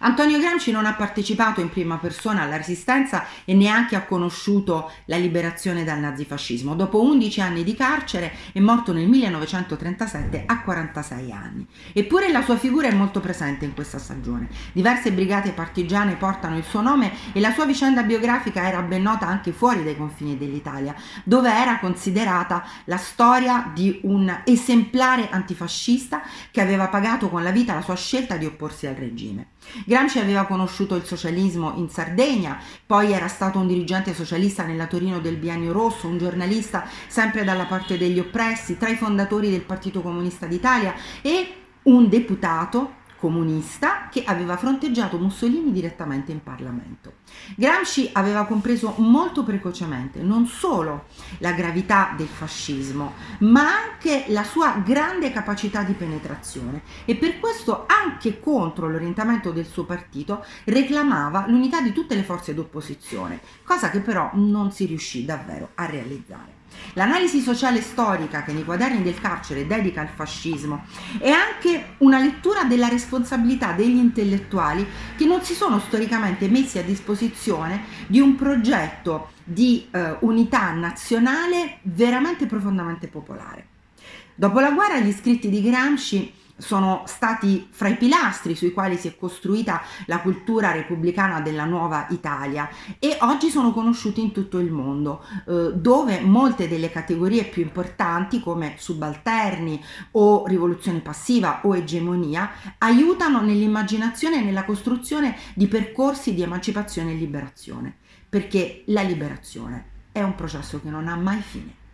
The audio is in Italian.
Antonio Gramsci non ha partecipato in prima persona alla resistenza e neanche ha conosciuto la liberazione dal nazifascismo. Dopo 11 anni di carcere è morto nel 1937 a 46 anni. Eppure la sua figura è molto presente in questa stagione. Diverse brigate partigiane portano il suo nome e la sua vicenda biografica era ben nota anche fuori dai confini dell'Italia, dove era considerata la storia di un esemplare antifascista che aveva pagato con la vita la sua scelta di opporsi al regime. Gramsci aveva conosciuto il socialismo in Sardegna, poi era stato un dirigente socialista nella Torino del Biennio Rosso, un giornalista sempre dalla parte degli oppressi, tra i fondatori del Partito Comunista d'Italia e un deputato comunista che aveva fronteggiato Mussolini direttamente in Parlamento. Gramsci aveva compreso molto precocemente non solo la gravità del fascismo, ma anche la sua grande capacità di penetrazione e per questo anche contro l'orientamento del suo partito reclamava l'unità di tutte le forze d'opposizione, cosa che però non si riuscì davvero a realizzare. L'analisi sociale storica che nei quaderni del carcere dedica al fascismo è anche una lettura della responsabilità degli intellettuali che non si sono storicamente messi a disposizione di un progetto di eh, unità nazionale veramente profondamente popolare. Dopo la guerra gli scritti di Gramsci sono stati fra i pilastri sui quali si è costruita la cultura repubblicana della nuova Italia e oggi sono conosciuti in tutto il mondo eh, dove molte delle categorie più importanti come subalterni o rivoluzione passiva o egemonia aiutano nell'immaginazione e nella costruzione di percorsi di emancipazione e liberazione perché la liberazione è un processo che non ha mai fine.